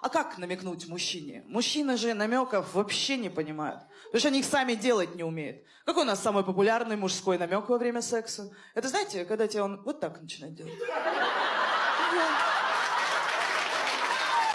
А как намекнуть мужчине? Мужчины же намеков вообще не понимают. Потому что они их сами делать не умеют. Какой у нас самый популярный мужской намек во время секса? Это знаете, когда тебе он вот так начинает делать.